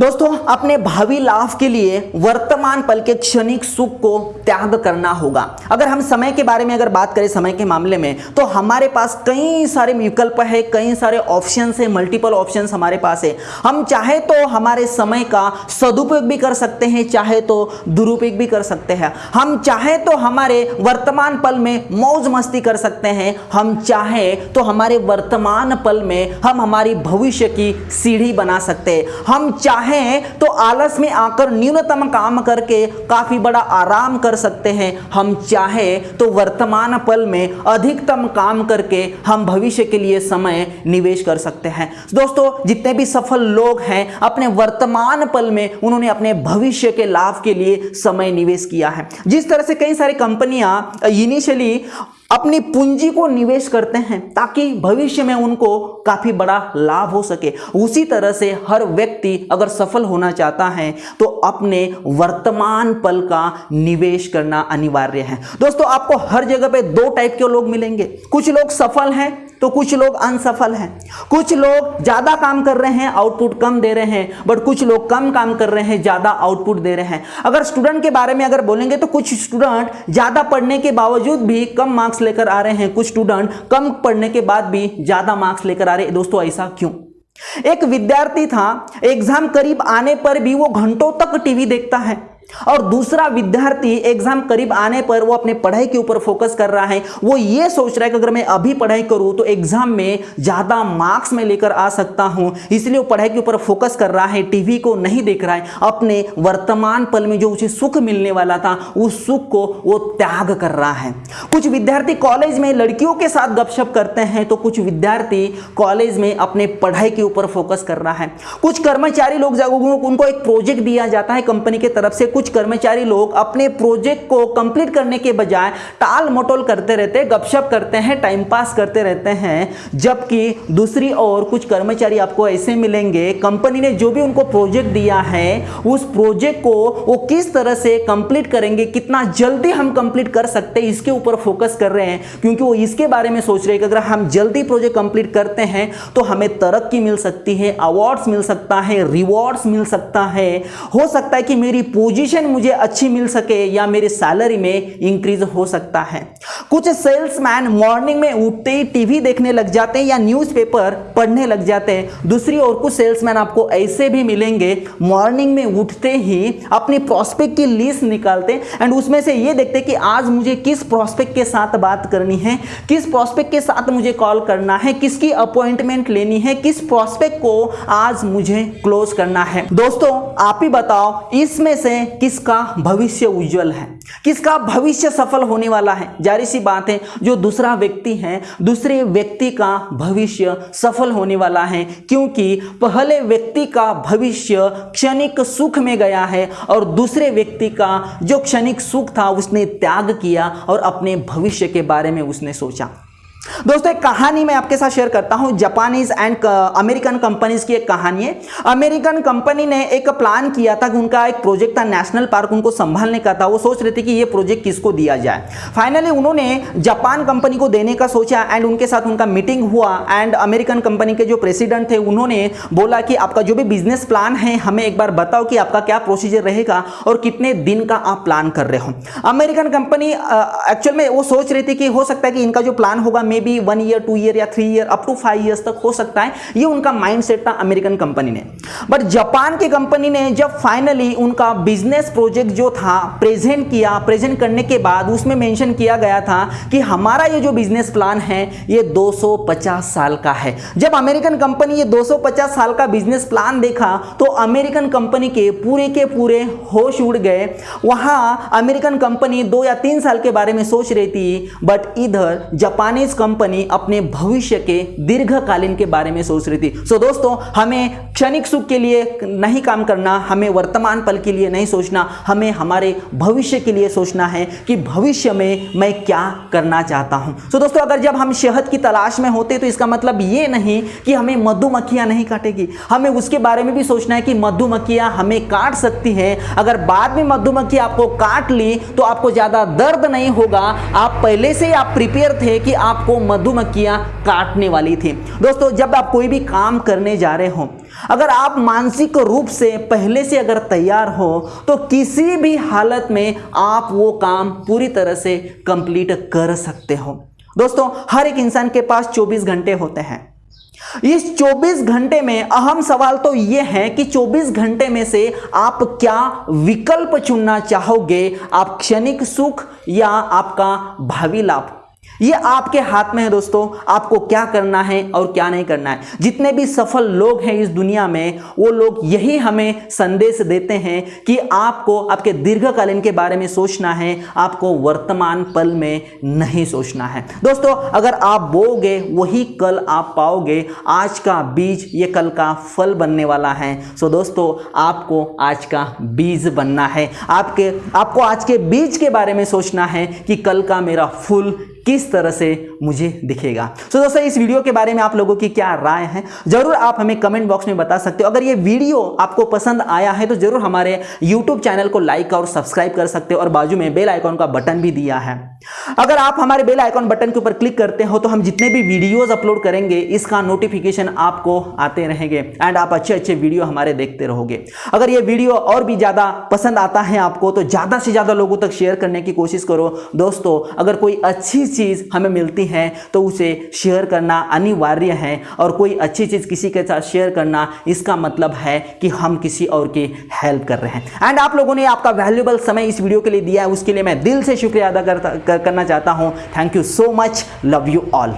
दोस्तों, अपने भावी लाभ के लिए वर्तमान पल के क्षणिक सुख को त्याग करना होगा। अगर हम समय के बारे में अगर बात करें समय के मामले में तो हमारे पास कई सारे विकल्प है, कई सारे ऑप्शन है मल्टीपल ऑप्शन हमारे पास है। हम चाहे तो हमारे समय का सदुपयोग भी कर सकते हैं, चाहे तो दुरुपयोग भी कर सकते हैं। हम चाहे तो हमारे वर्तमान पल में मौज मस्ती कर सकते हैं। हम चाहे तो हमारे वर्तमान पल में हम हमारी भविष्य की सीढ़ी बना सकते हैं। हम चाहे चाहें तो आलस में आकर न्यूनतम काम करके काफ़ी बड़ा आराम कर सकते हैं। हम चाहे तो वर्तमान पल में अधिकतम काम करके हम भविष्य के लिए समय निवेश कर सकते हैं। दोस्तों, जितने भी सफल लोग हैं, अपने वर्तमान पल में उन्होंने अपने भविष्य के लाभ के लिए समय निवेश किया है। जिस तरह से कई सारी कंपनियाँ इनिशियली अपनी पूंजी को निवेश करते हैं ताकि भविष्य में उनको काफ़ी बड़ा लाभ हो सके। उसी तरह से हर व्यक्ति अगर सफल होना चाहता है तो अपने वर्तमान पल का निवेश करना अनिवार्य है। दोस्तों, आपको हर जगह पे दो टाइप के लोग मिलेंगे। कुछ लोग सफल हैं तो कुछ लोग अनसफल हैं। कुछ लोग ज़्यादा काम कर रहे हैं, आउटपुट कम दे रहे हैं बट कुछ लोग कम काम कर रहे हैं, ज़्यादा आउटपुट दे रहे हैं। अगर स्टूडेंट के बारे में अगर बोलेंगे तो कुछ स्टूडेंट ज़्यादा पढ़ने के बावजूद भी कम मार्क्स लेकर आ रहे हैं। कुछ स्टूडेंट कम पढ़ने के बाद भी ज़्यादा मार्क्स लेकर आ रहे हैं। दोस्तों, ऐसा क्यों? एक विद्यार्थी था एग्ज़ाम करीब आने पर भी वो घंटों तक टीवी देखता है। और दूसरा विद्यार्थी एग्ज़ाम करीब आने पर वो अपने पढ़ाई के ऊपर फोकस कर रहा है। वो ये सोच रहा है कि अगर मैं अभी पढ़ाई करूँ तो एग्ज़ाम में ज़्यादा मार्क्स में लेकर आ सकता हूँ। इसलिए वो पढ़ाई के ऊपर फोकस कर रहा है। टीवी को नहीं देख रहा है। अपने वर्तमान पल में जो उसे सुख मिलने वाला था, उस सुख को वो त्याग कर रहा है। कुछ विद्यार्थी कॉलेज में लड़कियों के साथ गपशप करते हैं तो कुछ विद्यार्थी कॉलेज में अपने पढ़ाई के ऊपर फोकस कर रहा है। कुछ कर्मचारी लोग उनको एक प्रोजेक्ट दिया जाता है कंपनी की तरफ़ से कुछ कर्मचारी लोग अपने प्रोजेक्ट को कंप्लीट करने के बजाय टाल मटोल करते रहते गपशप करते हैं टाइम पास करते रहते हैं, जबकि दूसरी ओर कुछ कर्मचारी आपको ऐसे मिलेंगे कंपनी ने जो भी उनको प्रोजेक्ट दिया है, उस प्रोजेक्ट को वो किस तरह से कंप्लीट करेंगे, कितना जल्दी हम कंप्लीट कर सकते हैं, इसके ऊपर फोकस कर रहे हैं, क्योंकि वो इसके बारे में सोच रहे हैं कि अगर हम जल्दी प्रोजेक्ट कंप्लीट करते हैं तो हमें तरक्की मिल सकती है अवार्ड्स मिल सकता है रिवॉर्ड्स मिल सकता है। हो सकता है कि मेरी पोजीशन पोजीशन मुझे अच्छी मिल सके या मेरी सैलरी में इंक्रीज हो सकता है। कुछ सेल्समैन मॉर्निंग में उठते ही टीवी देखने लग जाते हैं या न्यूज़पेपर पढ़ने लग जाते हैं। दूसरी ओर कुछ सेल्समैन आपको ऐसे भी मिलेंगे मॉर्निंग में उठते ही अपनी प्रोस्पेक्ट की लिस्ट निकालते हैं एंड उसमें से ये देखते कि आज मुझे किस प्रोस्पेक्ट के साथ बात करनी है, किस प्रोस्पेक्ट के साथ मुझे कॉल करना है, किसकी अपॉइंटमेंट लेनी है, किस प्रोस्पेक्ट को आज मुझे क्लोज करना है। दोस्तों, आप ही बताओ, इसमें से किसका भविष्य उज्जवल है? किसका भविष्य सफल होने वाला है? जारी सी बात है, जो दूसरा व्यक्ति है, दूसरे व्यक्ति का भविष्य सफल होने वाला है, क्योंकि पहले व्यक्ति का भविष्य क्षणिक सुख में गया है और दूसरे व्यक्ति का जो क्षणिक सुख था, उसने त्याग किया और अपने भविष्य के बारे में उसने सोचा। दोस्तों, एक कहानी मैं आपके साथ शेयर करता हूँ। जापानीज एंड अमेरिकन कंपनीज़ की एक कहानी है। अमेरिकन कंपनी ने एक प्लान किया था कि उनका एक प्रोजेक्ट था नेशनल पार्क उनको संभालने का था। वो सोच रहे थे कि ये प्रोजेक्ट किसको दिया जाए। फाइनली उन्होंने जापान कंपनी को देने का सोचा एंड उनके साथ उनका मीटिंग हुआ एंड अमेरिकन कंपनी के जो प्रेसिडेंट थे, उन्होंने बोला कि आपका जो भी बिज़नेस प्लान है, हमें एक बार बताओ कि आपका क्या प्रोसीजर रहेगा और कितने दिन का आप प्लान कर रहे हो। अमेरिकन कंपनी एक्चुअल में वो सोच रही थी कि हो सकता है कि इनका जो प्लान होगा maybe one year, two year या three year up to five years तक हो सकता है। ये उनका माइंडसेट था अमेरिकन कंपनी ने। बट जापान की कंपनी ने जब फाइनली उनका बिज़नेस प्रोजेक्ट जो था प्रेजेंट किया प्रेजेंट करने के बाद उसमें मेंशन किया गया था कि हमारा ये जो बिज़नेस प्लान है, ये 250 साल का है। जब अमेरिकन कंपनी ये 250 साल का बिज़नेस प्लान देखा तो अमेरिकन कंपनी के पूरे के पूरे होश उड़ गए। वहाँ अमेरिकन कंपनी दो या तीन साल के बारे में सोच रही थी बट इधर जापानीज अपने भविष्य के दीर्घकालीन के बारे में सोच रही थी। सो दोस्तों, हमें क्षणिक सुख के लिए नहीं काम करना, हमें वर्तमान पल के लिए नहीं सोचना, हमें हमारे भविष्य के लिए सोचना है कि भविष्य में मैं क्या करना चाहता हूँ। सो दोस्तों, अगर जब हम शहद की तलाश में होते तो इसका मतलब ये नहीं कि हमें मधुमक्खियाँ नहीं काटेगी। हमें उसके बारे में भी सोचना है कि मधुमक्खियाँ हमें काट सकती है। अगर बाद में मधुमक्खी आपको काट ली तो आपको ज़्यादा दर्द नहीं होगा। आप पहले से आप प्रिपेयर थे कि आपको आपको मधुमक्खियाँ काटने वाली थी। दोस्तों, जब आप कोई भी काम करने जा रहे हो, अगर आप मानसिक रूप से पहले से अगर तैयार हो तो किसी भी हालत में आप वो काम पूरी तरह से कंप्लीट कर सकते हो। दोस्तों, हर एक इंसान के पास 24 घंटे होते हैं। इस 24 घंटे में अहम सवाल तो यह है कि 24 घंटे में से आप क्या विकल्प चुनना चाहोगे? आप क्षणिक सुख या आपका भावी लाभ? ये आपके हाथ में है दोस्तों। आपको क्या करना है और क्या नहीं करना है। जितने भी सफल लोग हैं इस दुनिया में, वो लोग यही हमें संदेश देते हैं कि आपको, आपके दीर्घकालीन के बारे में सोचना है, आपको वर्तमान पल में नहीं सोचना है। दोस्तों, अगर आप बोगे वही कल आप पाओगे। आज का बीज, ये कल का फल बनने वाला है। सो दोस्तों, आपको आज का बीज बनना है। आपके, आपको आज के बीज के बारे में सोचना है कि कल का मेरा फूल किस तरह से मुझे दिखेगा। तो दोस्तों, इस वीडियो के बारे में आप लोगों की क्या राय है? ज़रूर आप हमें कमेंट बॉक्स में बता सकते हो। अगर ये वीडियो आपको पसंद आया है तो ज़रूर हमारे यूट्यूब चैनल को लाइक और सब्सक्राइब कर सकते हो और बाजू में बेल आइकॉन का बटन भी दिया है। अगर आप हमारे बेल आइकॉन बटन के ऊपर क्लिक करते हो तो हम जितने भी वीडियोज़ अपलोड करेंगे, इसका नोटिफिकेशन आपको आते रहेंगे एंड आप अच्छे अच्छे वीडियो हमारे देखते रहोगे। अगर ये वीडियो और भी ज़्यादा पसंद आता है आपको तो ज़्यादा से ज़्यादा लोगों तक शेयर करने की कोशिश करो। दोस्तों, अगर कोई अच्छी चीज़ हमें मिलती है तो उसे शेयर करना अनिवार्य है। और कोई अच्छी चीज़ किसी के साथ शेयर करना, इसका मतलब है कि हम किसी और की हेल्प कर रहे हैं। एंड आप लोगों ने आपका वैल्यूबल समय इस वीडियो के लिए दिया है, उसके लिए मैं दिल से शुक्रिया अदा करता करना चाहता हूँ। Thank you so much love you all